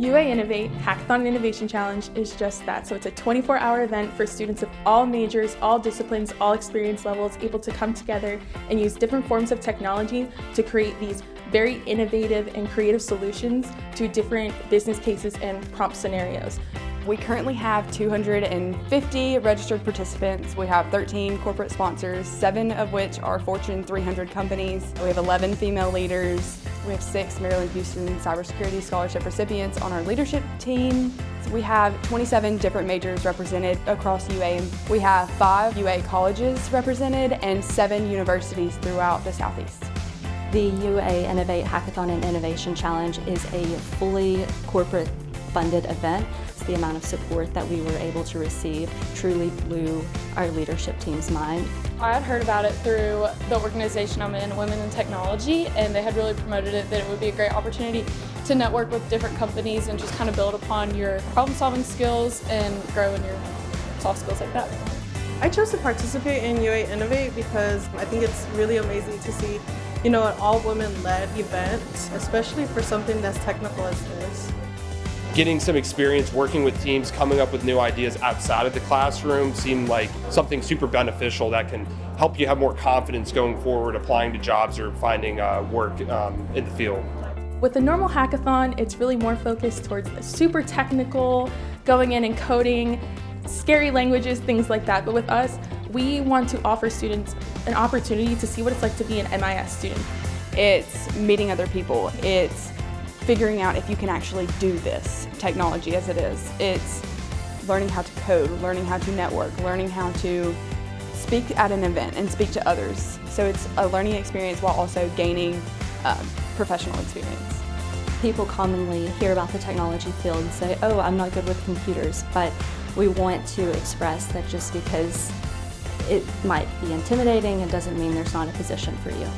UA Innovate Hackathon Innovation Challenge is just that. So it's a 24-hour event for students of all majors, all disciplines, all experience levels, able to come together and use different forms of technology to create these very innovative and creative solutions to different business cases and prompt scenarios. We currently have 250 registered participants. We have 13 corporate sponsors, seven of which are Fortune 300 companies. We have 11 female leaders. We have six Maryland Houston Cybersecurity Scholarship recipients on our leadership team. We have 27 different majors represented across UA. We have five UA colleges represented and seven universities throughout the Southeast. The UA Innovate Hackathon and Innovation Challenge is a fully corporate funded event. The amount of support that we were able to receive truly blew our leadership team's mind. I had heard about it through the organization I'm in, Women in Technology, and they had really promoted it that it would be a great opportunity to network with different companies and just kind of build upon your problem solving skills and grow in your soft skills like that. I chose to participate in UA Innovate because I think it's really amazing to see, you know, an all-women-led event, especially for something that's technical as this getting some experience working with teams, coming up with new ideas outside of the classroom seemed like something super beneficial that can help you have more confidence going forward, applying to jobs or finding uh, work um, in the field. With the normal hackathon, it's really more focused towards the super technical, going in and coding, scary languages, things like that. But with us, we want to offer students an opportunity to see what it's like to be an MIS student. It's meeting other people. It's figuring out if you can actually do this technology as it is. It's learning how to code, learning how to network, learning how to speak at an event and speak to others. So it's a learning experience while also gaining um, professional experience. People commonly hear about the technology field and say, oh, I'm not good with computers, but we want to express that just because it might be intimidating, it doesn't mean there's not a position for you.